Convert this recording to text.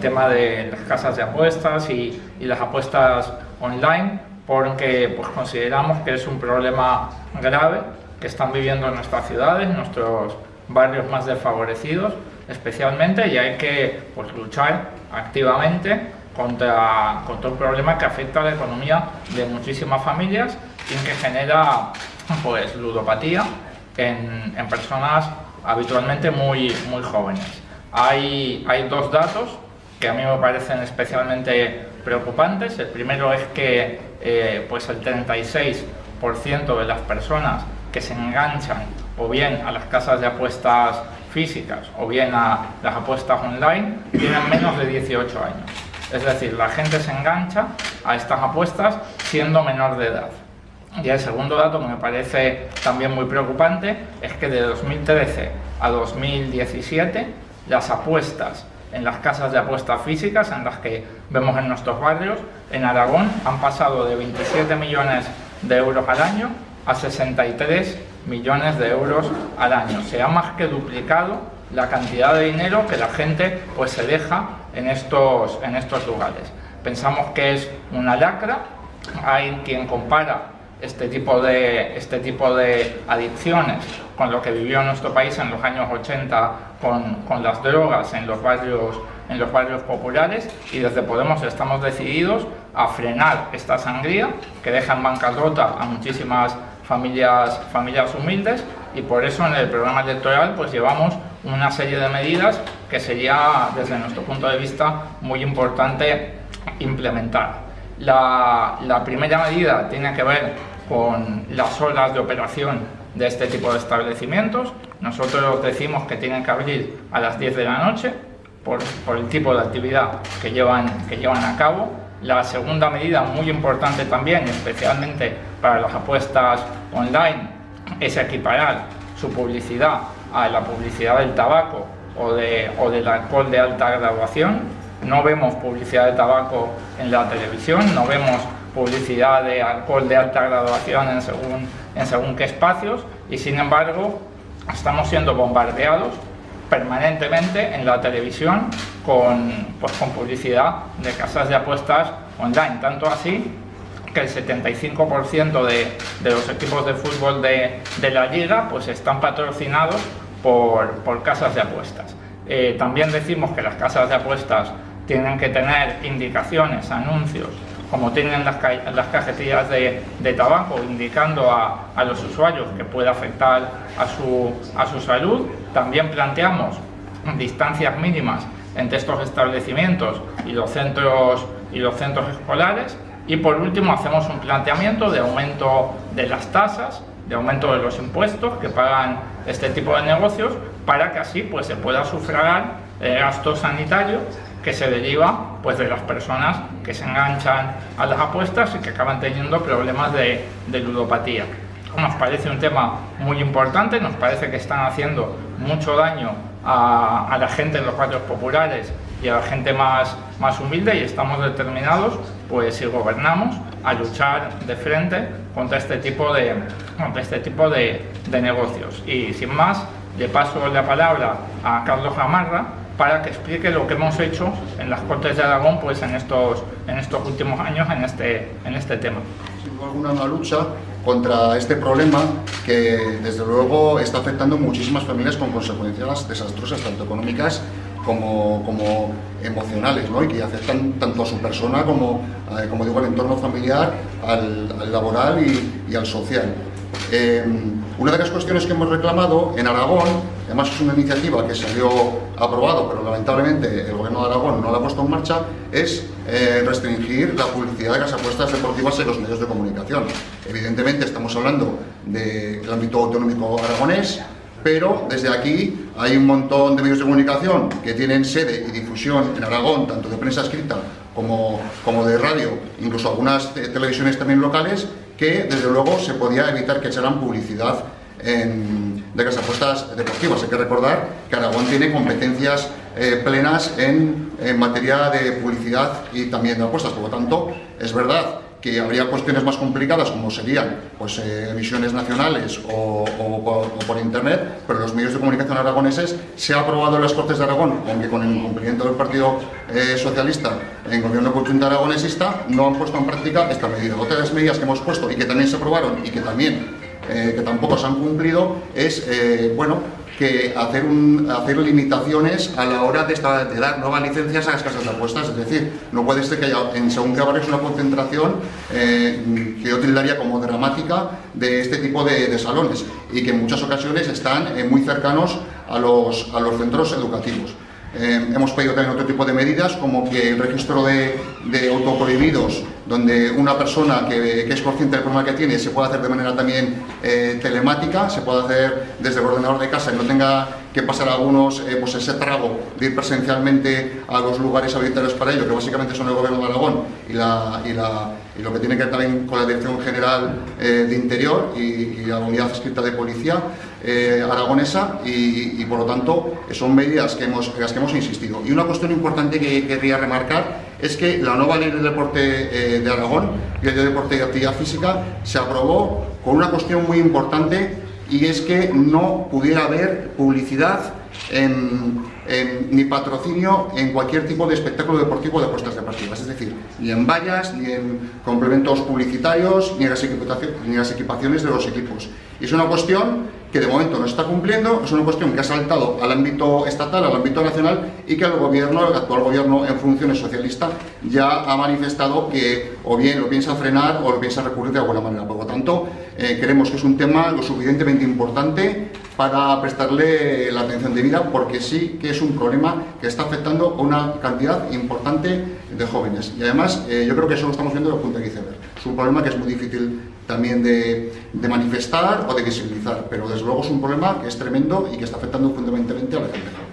tema de las casas de apuestas y, y las apuestas online, porque pues, consideramos que es un problema grave que están viviendo en nuestras ciudades, nuestros barrios más desfavorecidos especialmente, y hay que pues, luchar activamente contra, contra un problema que afecta a la economía de muchísimas familias y que genera pues, ludopatía en, en personas habitualmente muy, muy jóvenes. Hay, hay dos datos que a mí me parecen especialmente preocupantes. El primero es que eh, pues el 36% de las personas que se enganchan o bien a las casas de apuestas físicas o bien a las apuestas online tienen menos de 18 años. Es decir, la gente se engancha a estas apuestas siendo menor de edad. Y el segundo dato que me parece también muy preocupante es que de 2013 a 2017 las apuestas en las casas de apuestas físicas, en las que vemos en nuestros barrios, en Aragón han pasado de 27 millones de euros al año a 63 millones de euros al año. Se ha más que duplicado la cantidad de dinero que la gente pues, se deja en estos, en estos lugares. Pensamos que es una lacra, hay quien compara este tipo, de, este tipo de adicciones con lo que vivió nuestro país en los años 80 con, con las drogas en los, barrios, en los barrios populares y desde Podemos estamos decididos a frenar esta sangría que deja en bancarrota a muchísimas familias, familias humildes y por eso en el programa electoral pues llevamos una serie de medidas que sería desde nuestro punto de vista muy importante implementar. La, la primera medida tiene que ver con las horas de operación de este tipo de establecimientos. Nosotros decimos que tienen que abrir a las 10 de la noche por, por el tipo de actividad que llevan, que llevan a cabo. La segunda medida, muy importante también, especialmente para las apuestas online, es equiparar su publicidad a la publicidad del tabaco o, de, o del alcohol de alta graduación. No vemos publicidad de tabaco en la televisión, no vemos publicidad de alcohol de alta graduación en según, en según qué espacios y sin embargo estamos siendo bombardeados permanentemente en la televisión con, pues, con publicidad de casas de apuestas online, tanto así que el 75% de, de, los equipos de fútbol de, de, la liga pues están patrocinados por, por casas de apuestas. Eh, también decimos que las casas de apuestas tienen que tener indicaciones, anuncios como tienen las, las cajetillas de, de, tabaco indicando a, a, los usuarios que puede afectar a su, a su salud, también planteamos distancias mínimas entre estos establecimientos y los centros, y los centros escolares. Y por último hacemos un planteamiento de aumento de las tasas, de aumento de los impuestos que pagan este tipo de negocios para que así pues, se pueda sufragar el gasto sanitario que se deriva pues, de las personas que se enganchan a las apuestas y que acaban teniendo problemas de, ludopatía. Nos parece un tema muy importante, nos parece que están haciendo mucho daño a, la gente en los barrios populares y a la gente más, más humilde y estamos determinados, pues si gobernamos, a luchar de frente contra este tipo de, contra este tipo de, de negocios. Y sin más, le paso la palabra a Carlos Gamarra, para que explique lo que hemos hecho en las Cortes de Aragón pues, en, estos, en estos últimos años en este, en este tema. Duda alguna una lucha contra este problema que desde luego está afectando a muchísimas familias con consecuencias desastrosas, tanto económicas como, como emocionales, ¿no? y que afectan tanto a su persona como, eh, como digo, al entorno familiar, al, al laboral y, y, al social. Eh, una de las cuestiones que hemos reclamado en Aragón, además es una iniciativa que salió aprobado, pero lamentablemente el gobierno de Aragón no la ha puesto en marcha, es eh, restringir la publicidad de las apuestas deportivas en los medios de comunicación. Evidentemente estamos hablando del ámbito autonómico aragonés, pero desde aquí hay un montón de medios de comunicación que tienen sede y difusión en Aragón, tanto de prensa escrita como, como de radio, incluso algunas televisiones también locales, que desde luego se podía evitar que echaran publicidad en, de las apuestas deportivas. Hay que recordar que Aragón tiene competencias eh, plenas en, en, materia de publicidad y también de apuestas. Por lo tanto, es verdad que habría cuestiones más complicadas como serían pues, eh, emisiones nacionales o, por, internet, pero los medios de comunicación aragoneses se ha aprobado en las Cortes de Aragón, aunque con el cumplimiento del Partido eh, Socialista en gobierno conjunto aragonesista, no han puesto en práctica esta medida. Otra de las medidas que hemos puesto y que también se aprobaron y que también eh, que tampoco se han cumplido es, bueno, que hacer, hacer limitaciones a la hora de, dar nuevas licencias a las casas de apuestas. Es decir, no puede ser que haya en según qué una concentración eh, que yo tildaría como dramática de este tipo de, salones y que en muchas ocasiones están eh, muy cercanos a los, a los centros educativos. Eh, hemos pedido también otro tipo de medidas, como que el registro de, de autoprohibidos, donde una persona que, es consciente del problema que tiene se puede hacer de manera también eh, telemática, se puede hacer desde el ordenador de casa y no tenga que pasar algunos eh, pues ese trago de ir presencialmente a los lugares habilitados para ello, que básicamente son el Gobierno de Aragón y, la, y, la, y lo que tiene que ver también con la Dirección General de Interior y, la Unidad Escrita de Policía aragonesa y, por lo tanto son medidas que hemos, en las que hemos insistido. Y una cuestión importante que querría remarcar es que la nueva ley de deporte eh, de Aragón, ley de deporte y actividad física, se aprobó con una cuestión muy importante y es que no pudiera haber publicidad ni patrocinio en cualquier tipo de espectáculo deportivo de apuestas deportivas, es decir, ni en vallas, ni en complementos publicitarios, ni en las, ni en las equipaciones de los equipos. Es una cuestión que de momento no está cumpliendo, es una cuestión que ha saltado al ámbito estatal, al ámbito nacional y que el gobierno, el actual gobierno en funciones socialista ya ha manifestado que o bien lo piensa frenar o lo piensa recurrir de alguna manera. Por lo tanto, eh, creemos que es un tema lo suficientemente importante para prestarle la atención debida porque sí que es un problema que está afectando a una cantidad importante de jóvenes. Y además, eh, yo creo que eso lo estamos viendo desde el punto de iceberg. Es un problema que es muy difícil también de, manifestar o de visibilizar, pero desde luego es un problema que es tremendo y que está afectando fundamentalmente a la gente